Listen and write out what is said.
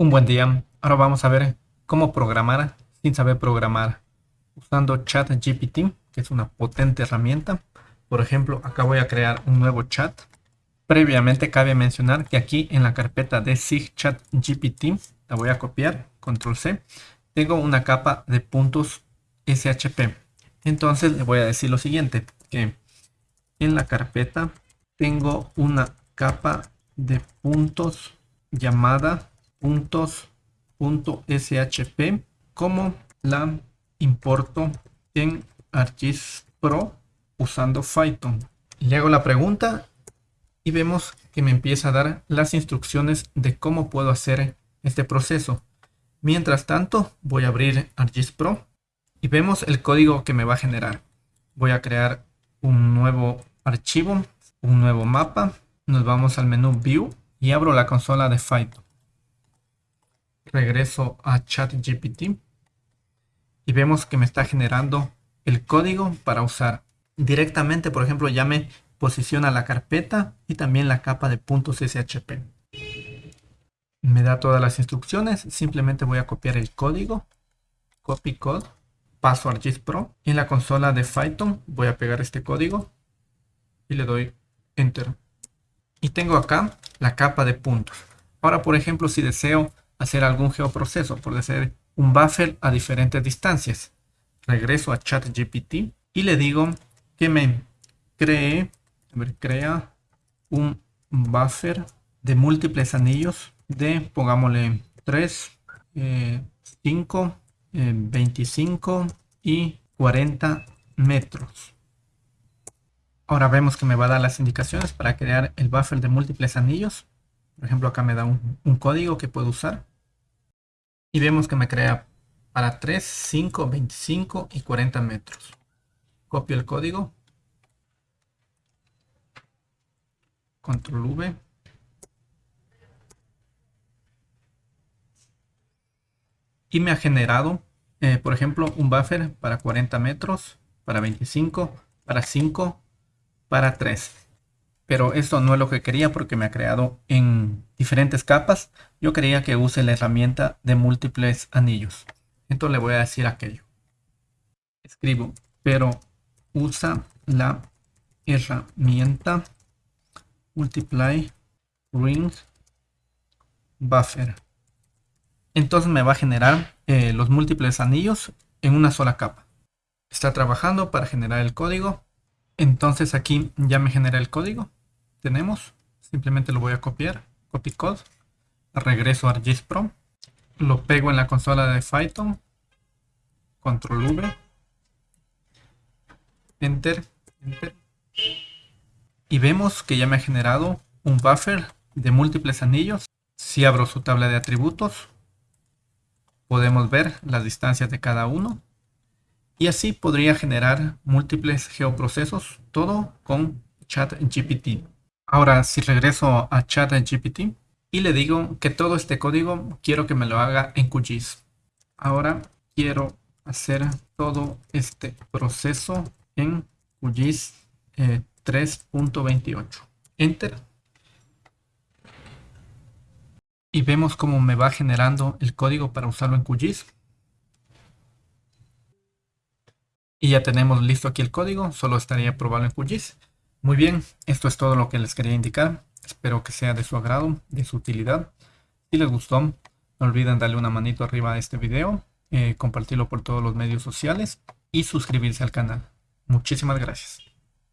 Un buen día. Ahora vamos a ver cómo programar sin saber programar usando ChatGPT, que es una potente herramienta. Por ejemplo, acá voy a crear un nuevo chat. Previamente cabe mencionar que aquí en la carpeta de SIG ChatGPT, la voy a copiar, control C, tengo una capa de puntos SHP. Entonces le voy a decir lo siguiente, que en la carpeta tengo una capa de puntos llamada puntos.shp como la importo en ArcGIS Pro usando Python. Le hago la pregunta y vemos que me empieza a dar las instrucciones de cómo puedo hacer este proceso. Mientras tanto, voy a abrir ArcGIS Pro y vemos el código que me va a generar. Voy a crear un nuevo archivo, un nuevo mapa. Nos vamos al menú View y abro la consola de Python. Regreso a ChatGPT y vemos que me está generando el código para usar. Directamente, por ejemplo, ya me posiciona la carpeta y también la capa de SHP. Me da todas las instrucciones, simplemente voy a copiar el código, copy code, paso a Pro. En la consola de Python voy a pegar este código y le doy Enter. Y tengo acá la capa de puntos. Ahora, por ejemplo, si deseo hacer algún geoproceso, por decir un buffer a diferentes distancias, regreso a ChatGPT y le digo que me cree, crea un buffer de múltiples anillos de, pongámosle 3, 5, 25 y 40 metros. Ahora vemos que me va a dar las indicaciones para crear el buffer de múltiples anillos. Por ejemplo, acá me da un código que puedo usar. Y vemos que me crea para 3, 5, 25 y 40 metros. Copio el código. Control V. y me ha generado, eh, por ejemplo, un buffer para 40 metros, para 25, para 5, para 3. Pero esto no es lo que quería porque me ha creado en diferentes capas. Yo quería que use la herramienta de múltiples anillos. Entonces le voy a decir aquello. Escribo, pero usa la herramienta multiply ring buffer entonces me va a generar eh, los múltiples anillos en una sola capa. Está trabajando para generar el código. Entonces aquí ya me genera el código. Tenemos, simplemente lo voy a copiar, copy code, regreso a ArcGIS Pro, lo pego en la consola de Python, control V, enter, enter, y vemos que ya me ha generado un buffer de múltiples anillos. Si abro su tabla de atributos, podemos ver las distancias de cada uno. Y así podría generar múltiples geoprocesos, todo con ChatGPT. Ahora si regreso a ChatGPT y le digo que todo este código quiero que me lo haga en QGIS. Ahora quiero hacer todo este proceso en QGIS 3.28. Eh, Enter. y vemos cómo me va generando el código para usarlo en QGIS. Y ya tenemos listo aquí el código, solo estaría probarlo en QGIS. Muy bien, esto es todo lo que les quería indicar. Espero que sea de su agrado, de su utilidad. Si les gustó, no olviden darle una manito arriba a este video, eh, compartirlo por todos los medios sociales y suscribirse al canal. Muchísimas gracias.